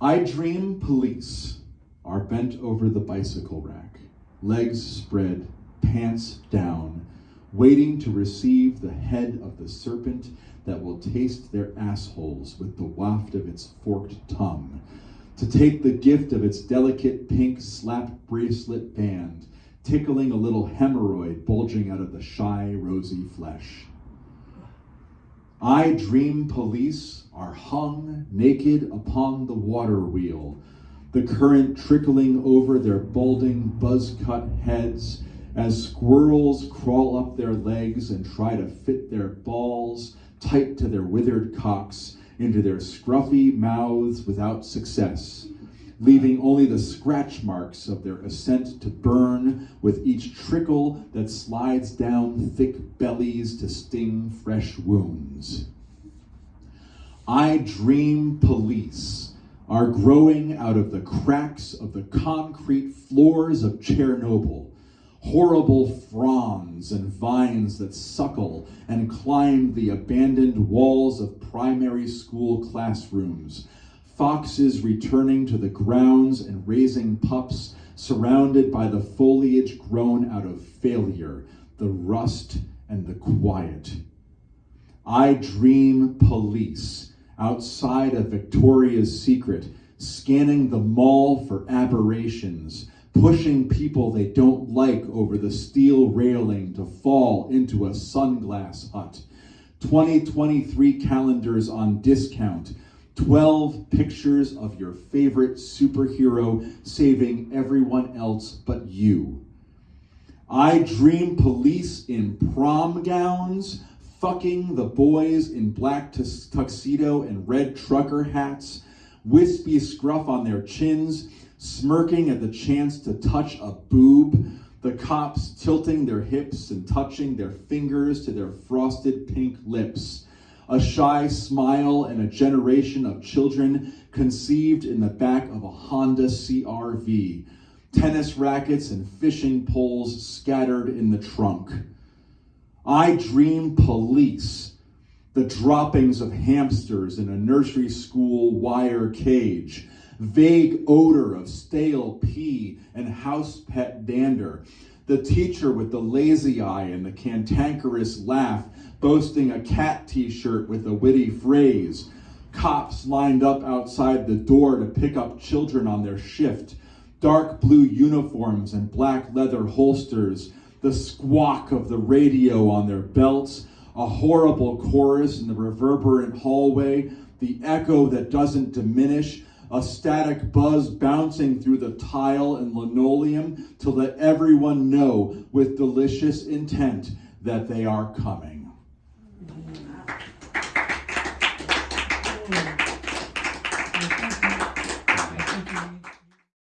I dream police are bent over the bicycle rack, legs spread, pants down, waiting to receive the head of the serpent that will taste their assholes with the waft of its forked tongue, to take the gift of its delicate pink slap bracelet band, tickling a little hemorrhoid bulging out of the shy, rosy flesh. I dream police are hung naked upon the water wheel, the current trickling over their balding, buzz-cut heads as squirrels crawl up their legs and try to fit their balls tight to their withered cocks into their scruffy mouths without success, leaving only the scratch marks of their ascent to burn with each trickle that slides down thick bellies to sting fresh wounds. I dream police are growing out of the cracks of the concrete floors of Chernobyl, horrible fronds and vines that suckle and climb the abandoned walls of primary school classrooms, foxes returning to the grounds and raising pups surrounded by the foliage grown out of failure, the rust and the quiet. I dream police outside of Victoria's Secret, scanning the mall for aberrations, pushing people they don't like over the steel railing to fall into a sunglass hut. 2023 calendars on discount, 12 pictures of your favorite superhero saving everyone else but you. I dream police in prom gowns, fucking the boys in black tuxedo and red trucker hats, wispy scruff on their chins, smirking at the chance to touch a boob, the cops tilting their hips and touching their fingers to their frosted pink lips, a shy smile and a generation of children conceived in the back of a Honda CRV, tennis rackets and fishing poles scattered in the trunk. I dream police, the droppings of hamsters in a nursery school wire cage, vague odor of stale pee and house pet dander, the teacher with the lazy eye and the cantankerous laugh, boasting a cat t-shirt with a witty phrase, cops lined up outside the door to pick up children on their shift, dark blue uniforms and black leather holsters, the squawk of the radio on their belts, a horrible chorus in the reverberant hallway, the echo that doesn't diminish, a static buzz bouncing through the tile and linoleum to let everyone know with delicious intent that they are coming.